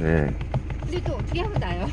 네. 근데 또 어떻게 하면 나요?